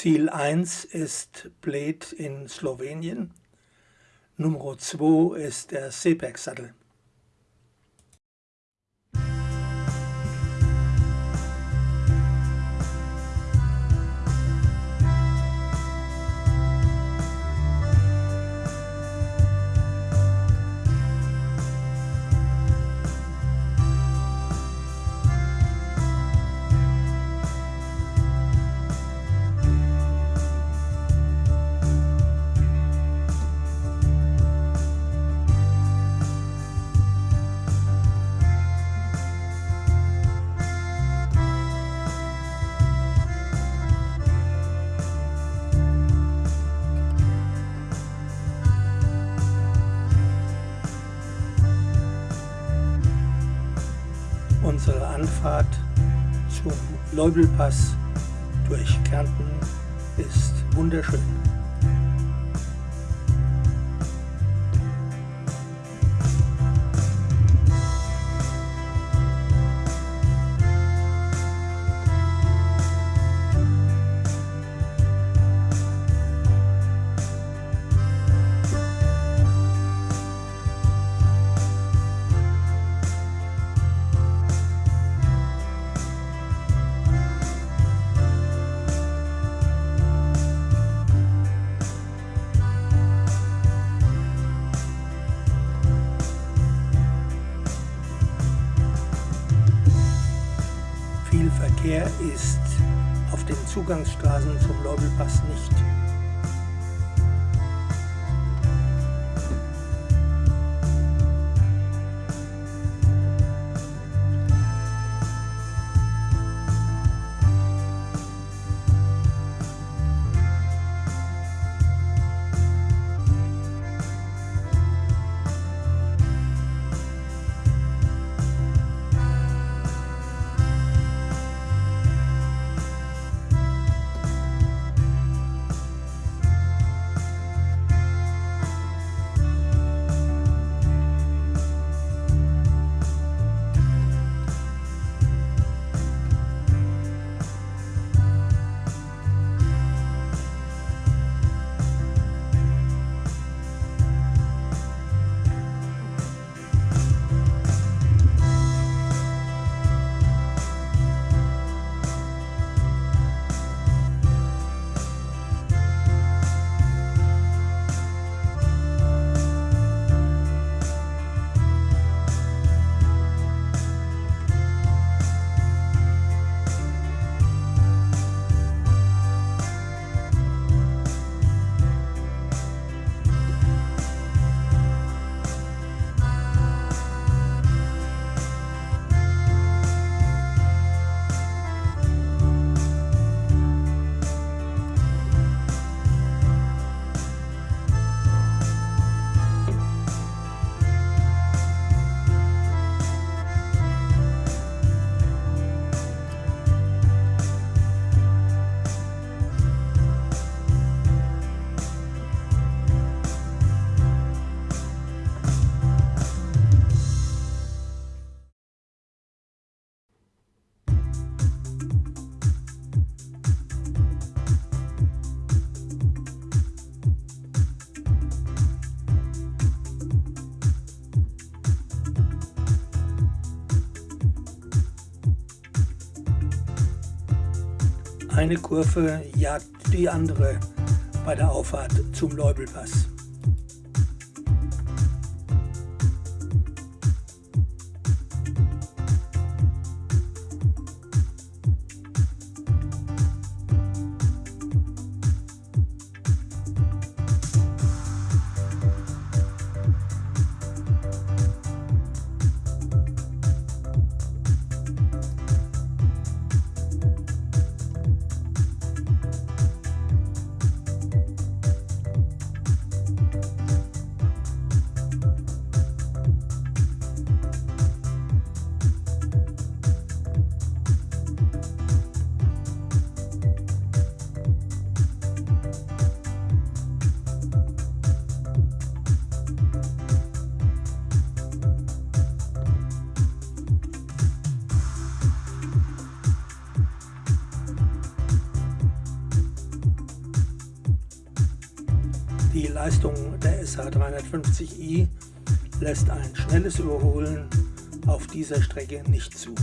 Ziel 1 ist Bled in Slowenien. Nummer 2 ist der Seebergsattel. Anfahrt zum Leubelpass durch Kärnten ist wunderschön. Zugangsstraßen zum Leubelpass nicht. Eine Kurve jagt die andere bei der Auffahrt zum Leubelpass. SH350i lässt ein schnelles Überholen auf dieser Strecke nicht zu.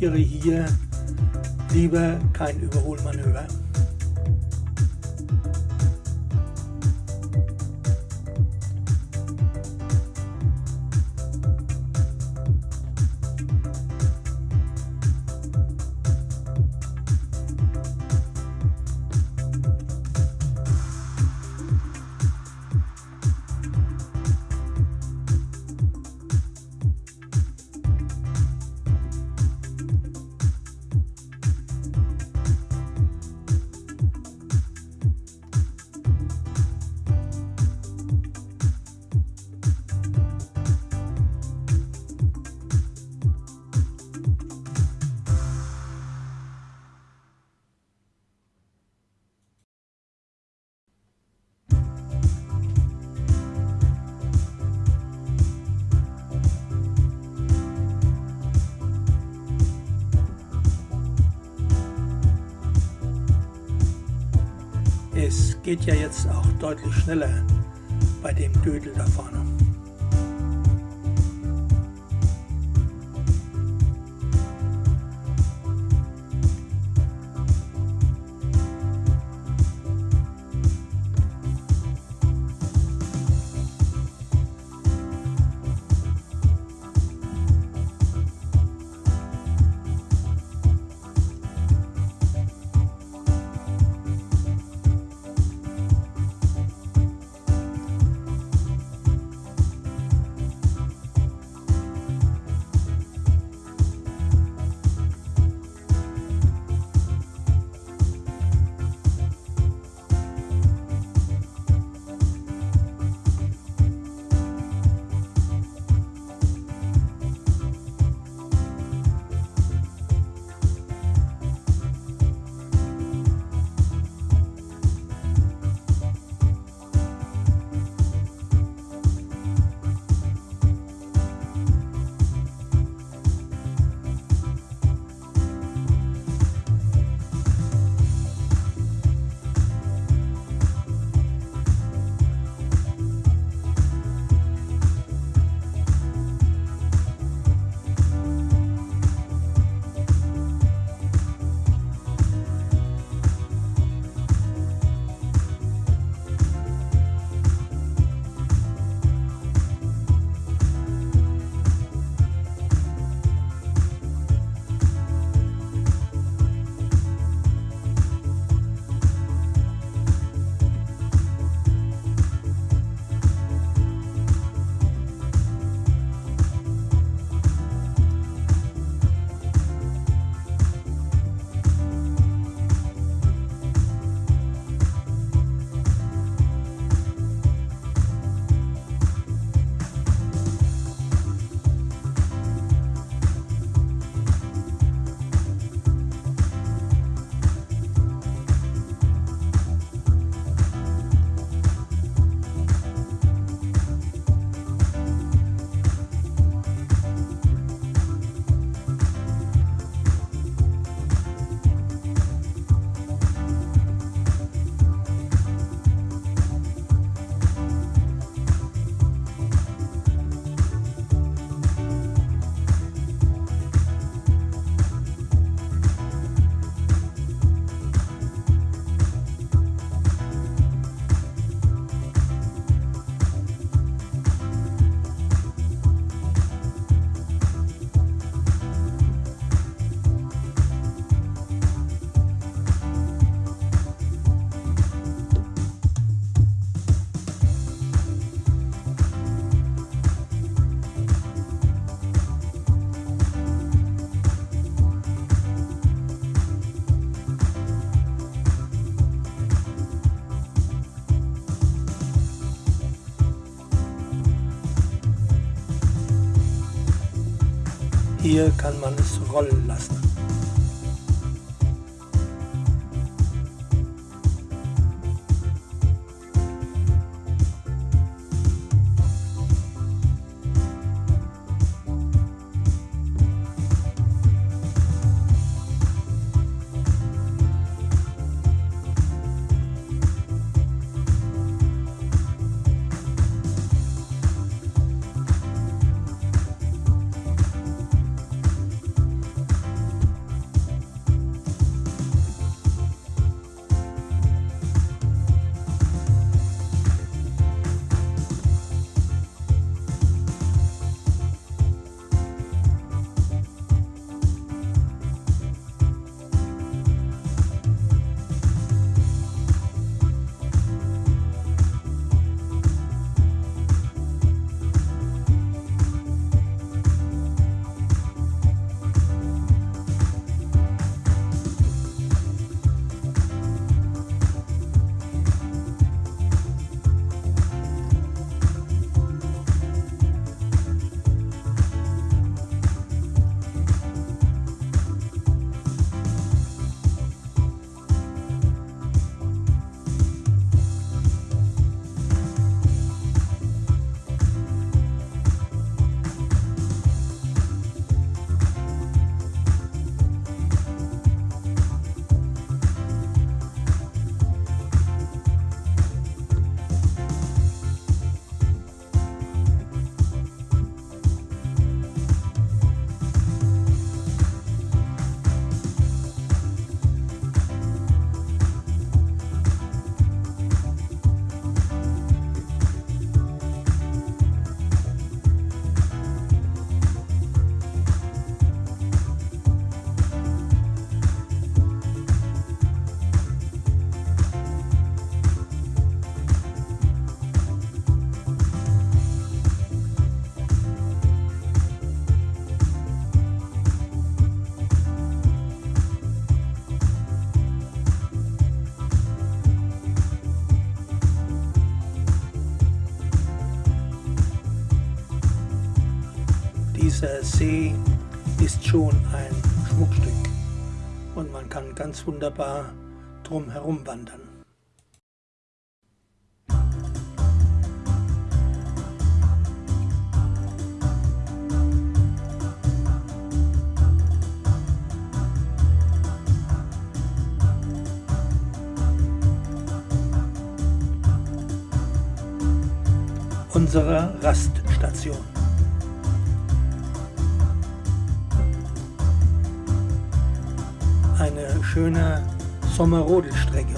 Riskiere hier lieber kein Überholmanöver. Geht ja jetzt auch deutlich schneller bei dem Dödel da vorne. Kann man es rollen lassen. Dieser See ist schon ein Schmuckstück und man kann ganz wunderbar drum herum wandern. Unsere Raststation. Schöne Sommerrodelstrecke.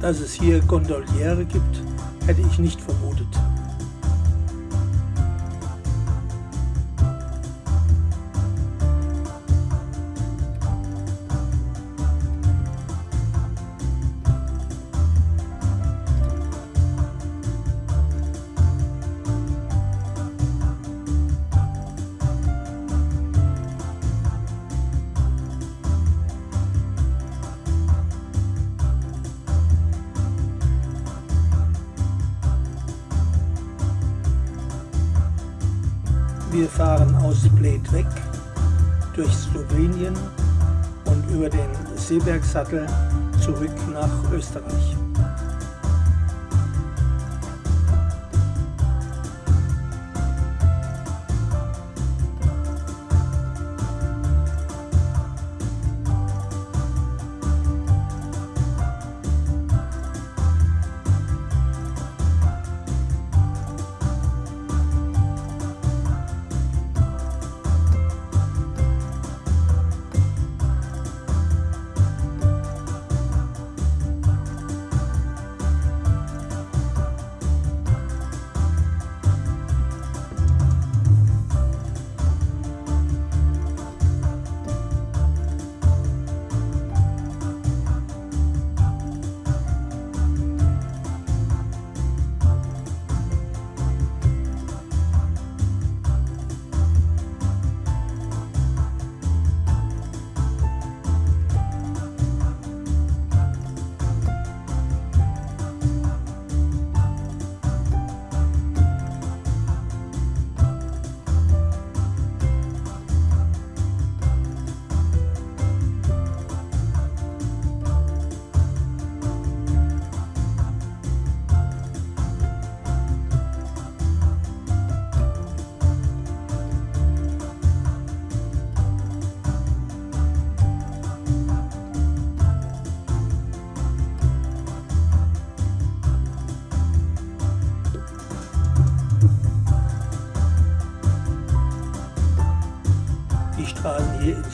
Dass es hier Gondoliere gibt, hätte ich nicht vermutet. Wir fahren aus Bled weg, durch Slowenien und über den Seebergsattel zurück nach Österreich.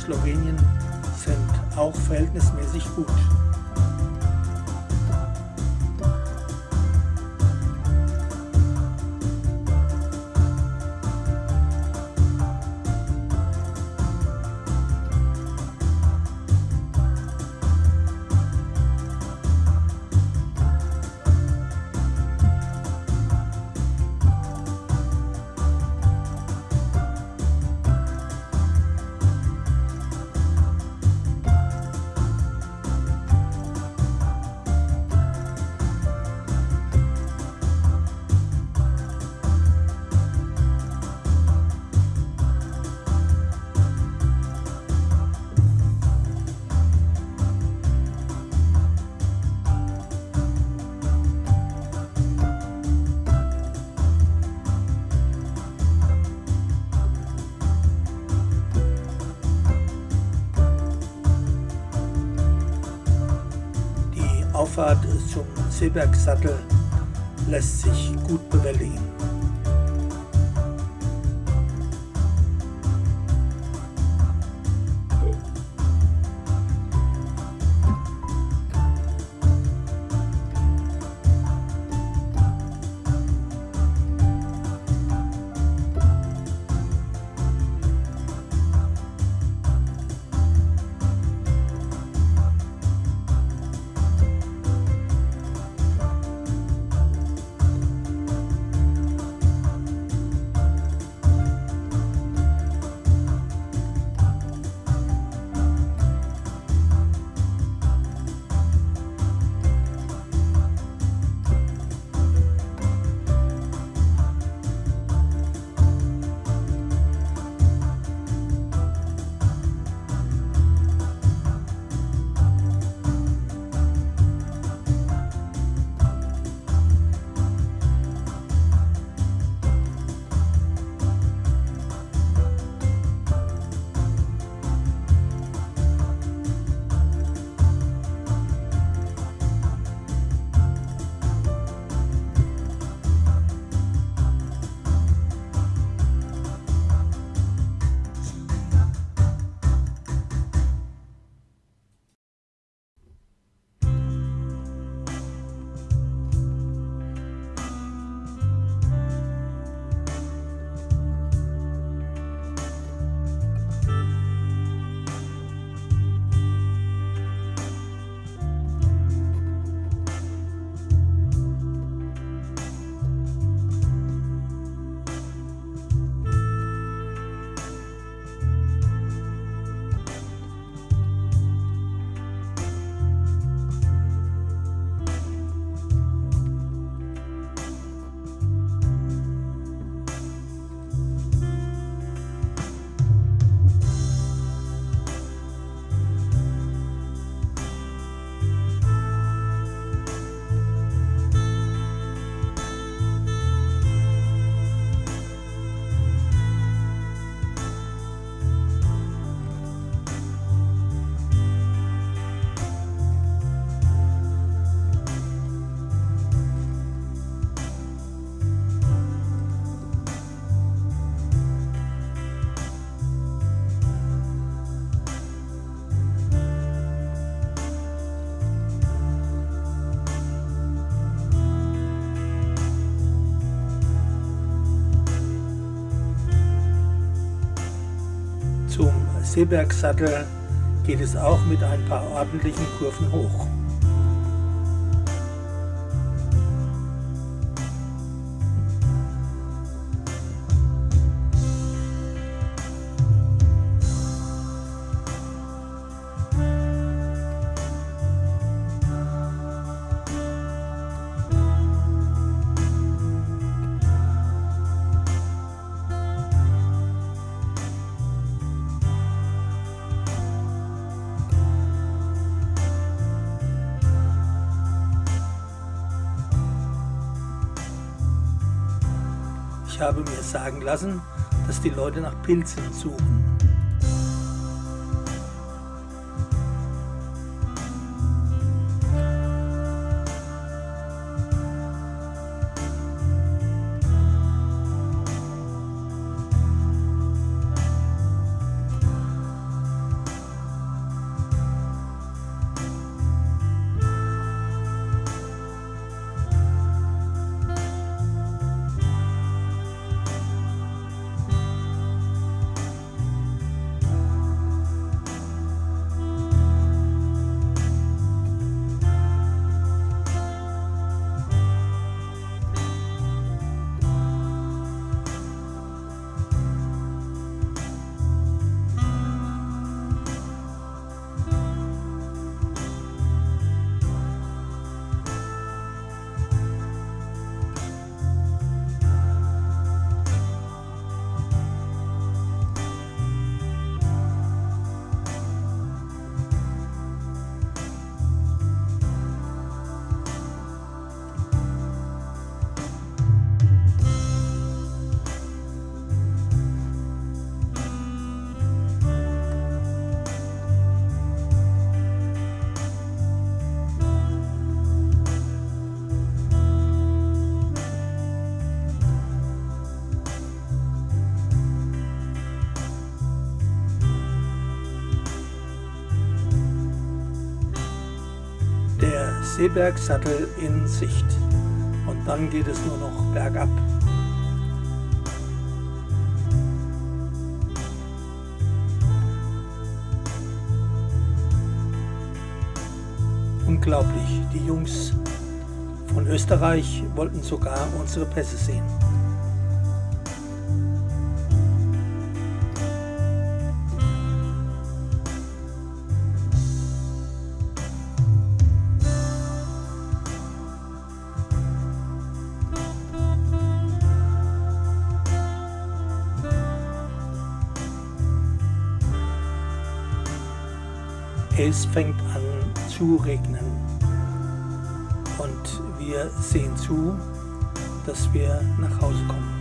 Slowenien sind auch verhältnismäßig gut. Seebergsattel lässt sich gut bewältigen. Seebergsattel geht es auch mit ein paar ordentlichen Kurven hoch. Ich habe mir sagen lassen, dass die Leute nach Pilzen suchen. Seebergsattel in Sicht. Und dann geht es nur noch bergab. Unglaublich, die Jungs von Österreich wollten sogar unsere Pässe sehen. Es fängt an zu regnen und wir sehen zu, dass wir nach Hause kommen.